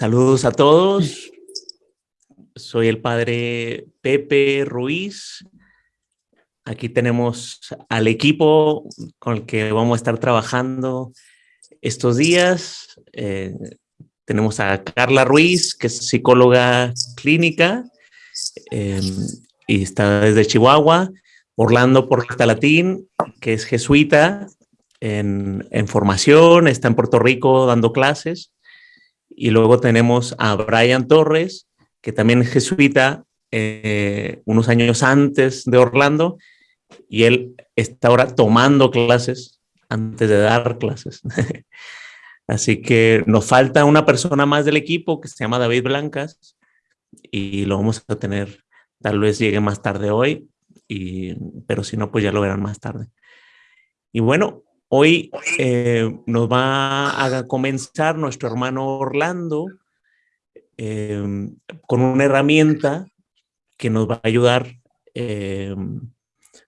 Saludos a todos. Soy el padre Pepe Ruiz. Aquí tenemos al equipo con el que vamos a estar trabajando estos días. Eh, tenemos a Carla Ruiz, que es psicóloga clínica eh, y está desde Chihuahua. Orlando Portalatín, que es jesuita en formación, está en Puerto Rico dando clases. Y luego tenemos a Brian Torres, que también es jesuita, eh, unos años antes de Orlando, y él está ahora tomando clases antes de dar clases. Así que nos falta una persona más del equipo que se llama David Blancas y lo vamos a tener, tal vez llegue más tarde hoy, y, pero si no, pues ya lo verán más tarde. Y bueno, Hoy eh, nos va a comenzar nuestro hermano Orlando eh, con una herramienta que nos va a ayudar eh,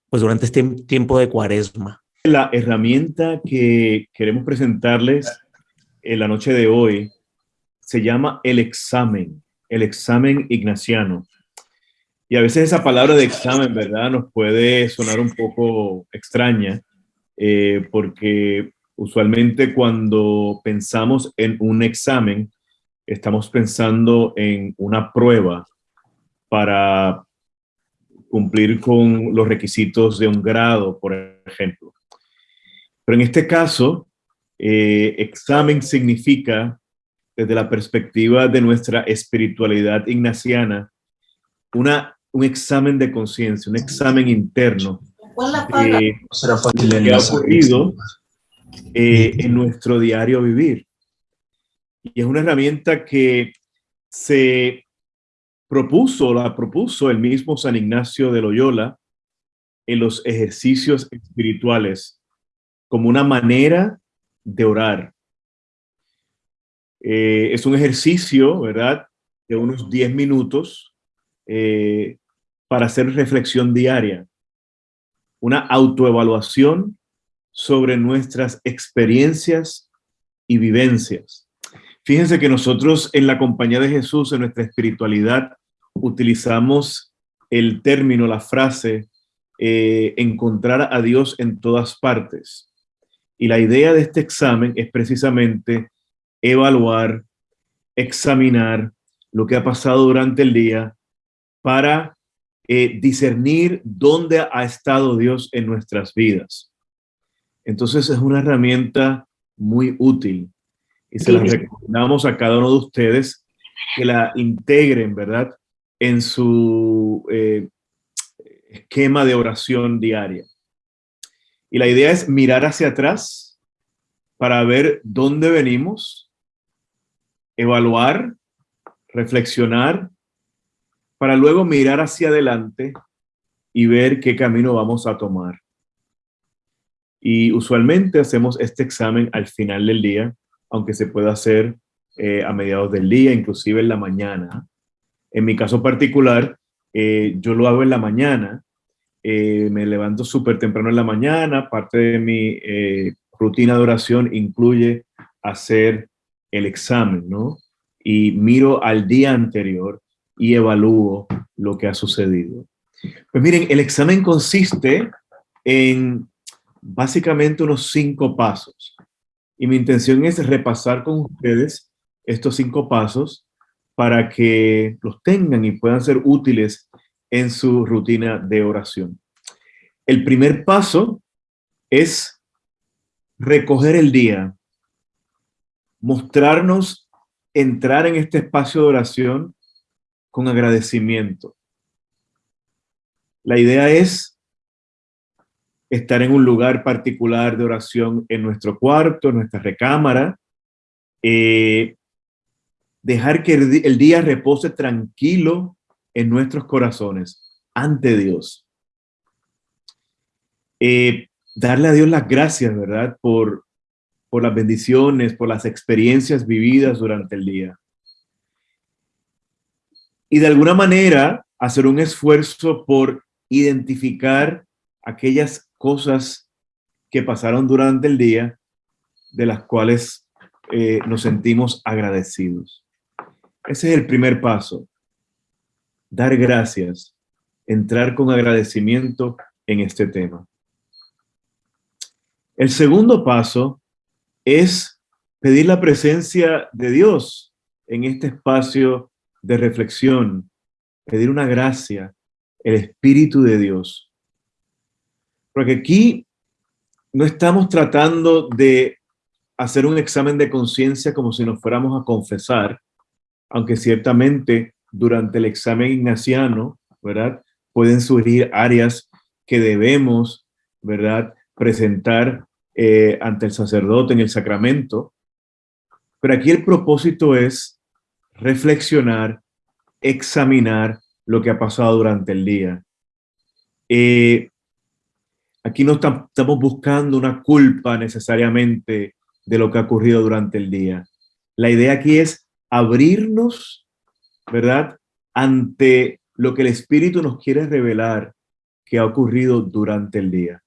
pues durante este tiempo de cuaresma. La herramienta que queremos presentarles en la noche de hoy se llama el examen, el examen ignaciano. Y a veces esa palabra de examen, ¿verdad? Nos puede sonar un poco extraña, eh, porque usualmente cuando pensamos en un examen, estamos pensando en una prueba para cumplir con los requisitos de un grado, por ejemplo. Pero en este caso, eh, examen significa, desde la perspectiva de nuestra espiritualidad ignaciana, una, un examen de conciencia, un examen interno eh, que ha ocurrido eh, en nuestro diario vivir. Y es una herramienta que se propuso, la propuso el mismo San Ignacio de Loyola en los ejercicios espirituales como una manera de orar. Eh, es un ejercicio, ¿verdad?, de unos 10 minutos para hacer reflexión diaria una autoevaluación sobre nuestras experiencias y vivencias. Fíjense que nosotros en la compañía de Jesús, en nuestra espiritualidad, utilizamos el término, la frase, eh, encontrar a Dios en todas partes. Y la idea de este examen es precisamente evaluar, examinar lo que ha pasado durante el día para eh, discernir dónde ha estado Dios en nuestras vidas. Entonces es una herramienta muy útil y se la recomendamos a cada uno de ustedes que la integren, ¿verdad? En su eh, esquema de oración diaria. Y la idea es mirar hacia atrás para ver dónde venimos, evaluar, reflexionar para luego mirar hacia adelante y ver qué camino vamos a tomar. Y usualmente hacemos este examen al final del día, aunque se pueda hacer eh, a mediados del día, inclusive en la mañana. En mi caso particular, eh, yo lo hago en la mañana, eh, me levanto súper temprano en la mañana, parte de mi rutina de oración incluye hacer el examen, ¿no? Y miro al día anterior y evalúo lo que ha sucedido. Pues miren, el examen consiste en básicamente unos cinco pasos. Y mi intención es repasar con ustedes estos cinco pasos para que los tengan y puedan ser útiles en su rutina de oración. El primer paso es recoger el día, mostrarnos, entrar en este espacio de oración con agradecimiento. La idea es estar en un lugar particular de oración en nuestro cuarto, en nuestra recámara, eh, dejar que el, día repose tranquilo en nuestros corazones ante Dios. Eh, darle a Dios las gracias, ¿verdad? Por, por las bendiciones, por las experiencias vividas durante el día y de alguna manera hacer un esfuerzo por identificar aquellas cosas que pasaron durante el día de las cuales eh, nos sentimos agradecidos. Ese es el primer paso. Dar gracias, entrar con agradecimiento en este tema. El segundo paso es pedir la presencia de Dios en este espacio de reflexión, pedir una gracia, el Espíritu de Dios. Porque aquí no estamos tratando de hacer un examen de conciencia como si nos fuéramos a confesar, aunque ciertamente durante el examen ignaciano, ¿verdad? Pueden surgir áreas que debemos, ¿verdad? Presentar eh, ante el sacerdote en el sacramento. Pero aquí el propósito es reflexionar, examinar lo que ha pasado durante el día. Eh, aquí no estamos buscando una culpa necesariamente de lo que ha ocurrido durante el día. La idea aquí es abrirnos, ¿verdad? Ante lo que el Espíritu nos quiere revelar que ha ocurrido durante el día.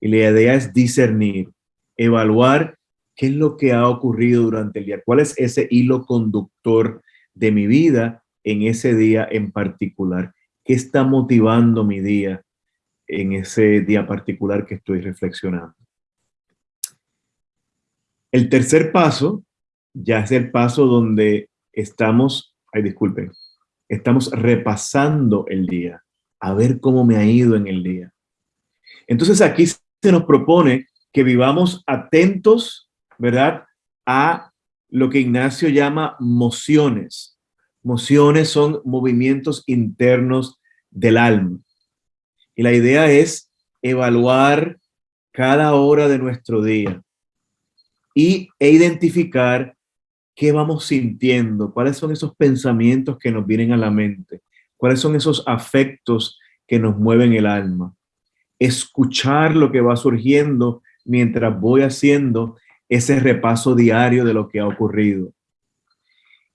Y la idea es discernir, evaluar qué es lo que ha ocurrido durante el día, cuál es ese hilo conductor de mi vida en ese día en particular, qué está motivando mi día en ese día particular que estoy reflexionando. El tercer paso ya es el paso donde estamos, ay disculpen, estamos repasando el día, a ver cómo me ha ido en el día. Entonces aquí se nos propone que vivamos atentos, ¿verdad? A lo que Ignacio llama mociones. Mociones son movimientos internos del alma. Y la idea es evaluar cada hora de nuestro día y, e identificar qué vamos sintiendo, cuáles son esos pensamientos que nos vienen a la mente, cuáles son esos afectos que nos mueven el alma. Escuchar lo que va surgiendo mientras voy haciendo ese repaso diario de lo que ha ocurrido.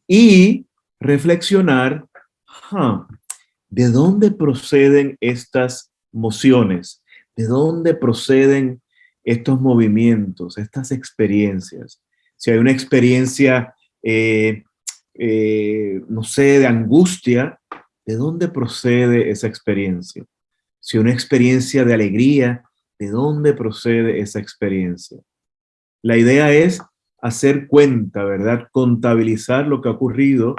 Y reflexionar, ¿de dónde proceden estas mociones? ¿De dónde proceden estos movimientos, estas experiencias? Si hay una experiencia, eh, eh, no sé, de angustia, ¿de dónde procede esa experiencia? Si una experiencia de alegría, ¿de dónde procede esa experiencia? La idea es hacer cuenta, ¿verdad? Contabilizar lo que ha ocurrido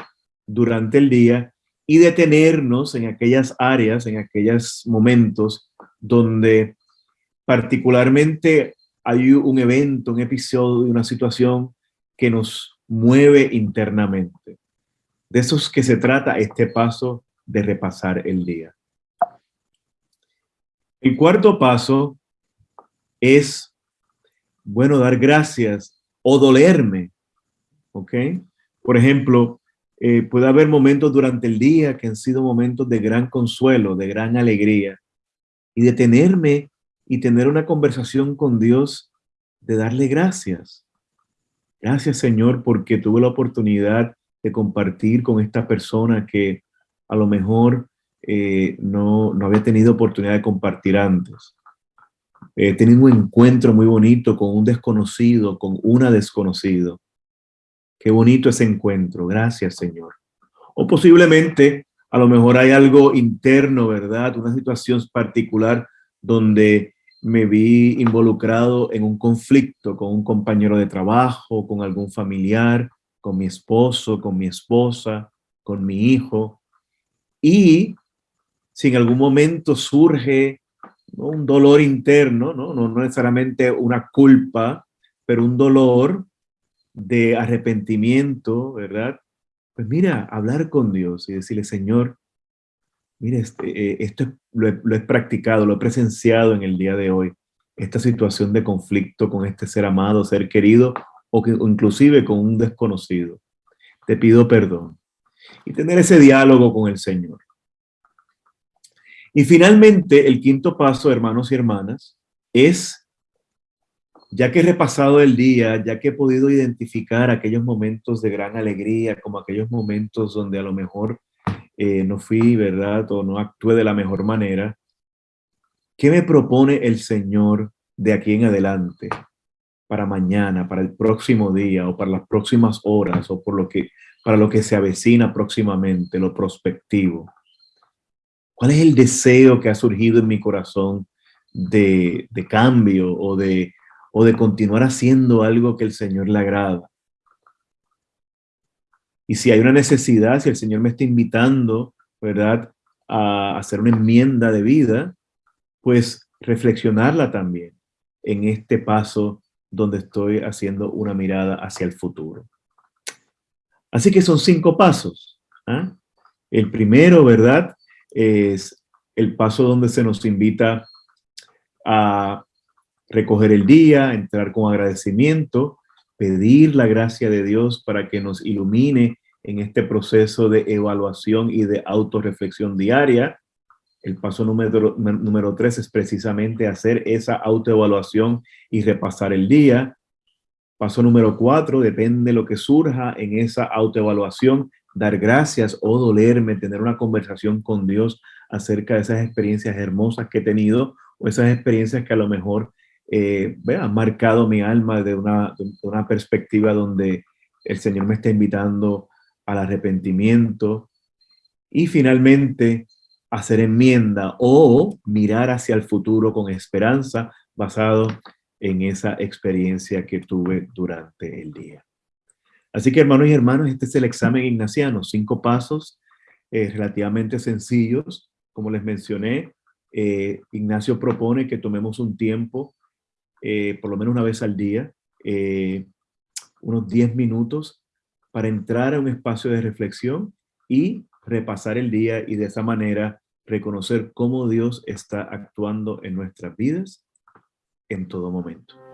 durante el día y detenernos en aquellas áreas, en aquellos momentos donde particularmente hay un evento, un episodio, una situación que nos mueve internamente. De eso es que se trata este paso de repasar el día. El cuarto paso es, bueno, dar gracias o dolerme, ¿ok? Por ejemplo, eh, puede haber momentos durante el día que han sido momentos de gran consuelo, de gran alegría, y detenerme y tener una conversación con Dios de darle gracias. Gracias, Señor, porque tuve la oportunidad de compartir con esta persona que a lo mejor eh, no, no había tenido oportunidad de compartir antes. Tenido un encuentro muy bonito con un desconocido, con una desconocido. Qué bonito ese encuentro. Gracias, Señor. O posiblemente, a lo mejor hay algo interno, ¿verdad? Una situación particular donde me vi involucrado en un conflicto con un compañero de trabajo, con algún familiar, con mi esposo, con mi esposa, con mi hijo. Y si en algún momento surge un dolor interno, ¿no? ¿no? no necesariamente una culpa, pero un dolor, de arrepentimiento, ¿verdad? Pues mira, hablar con Dios y decirle, Señor, mire, este, eh, esto lo he, practicado, lo he presenciado en el día de hoy, esta situación de conflicto con este ser amado, ser querido, o, que, inclusive con un desconocido. Te pido perdón. Y tener ese diálogo con el Señor. Y finalmente, el quinto paso, hermanos y hermanas, es ya que he repasado el día, ya que he podido identificar aquellos momentos de gran alegría, como aquellos momentos donde a lo mejor eh, no fui, ¿verdad? O no actué de la mejor manera, ¿qué me propone el Señor de aquí en adelante? Para mañana, para el próximo día, o para las próximas horas, o por lo que, para lo que se avecina próximamente, lo prospectivo. ¿Cuál es el deseo que ha surgido en mi corazón de, cambio o de, o de continuar haciendo algo que el Señor le agrada? Y si hay una necesidad, si el Señor me está invitando, ¿verdad? A hacer una enmienda de vida, pues reflexionarla también en este paso donde estoy haciendo una mirada hacia el futuro. Así que son cinco pasos. ¿ah? El primero, ¿verdad? Es el paso donde se nos invita a recoger el día, entrar con agradecimiento, pedir la gracia de Dios para que nos ilumine en este proceso de evaluación y de autorreflexión diaria. El paso número, número tres es precisamente hacer esa autoevaluación y repasar el día. Paso número cuatro, depende de lo que surja en esa autoevaluación, dar gracias o dolerme, tener una conversación con Dios acerca de esas experiencias hermosas que he tenido o esas experiencias que a lo mejor eh, han marcado mi alma de una, de una perspectiva donde el Señor me está invitando al arrepentimiento y finalmente hacer enmienda o mirar hacia el futuro con esperanza basado en esa experiencia que tuve durante el día. Así que hermanos y hermanas, este es el examen ignaciano, cinco pasos eh, relativamente sencillos. Como les mencioné, eh, Ignacio propone que tomemos un tiempo, eh, por lo menos una vez al día, unos 10 minutos, para entrar a un espacio de reflexión y repasar el día y de esa manera reconocer cómo Dios está actuando en nuestras vidas en todo momento.